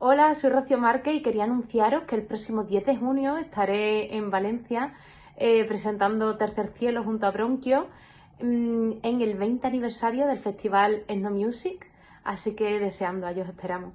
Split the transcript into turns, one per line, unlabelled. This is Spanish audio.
Hola, soy Rocío Márquez y quería anunciaros que el próximo 10 de junio estaré en Valencia eh, presentando Tercer Cielo junto a Bronquio mm, en el 20 aniversario del festival Ethno Music, así que deseando, a ellos esperamos.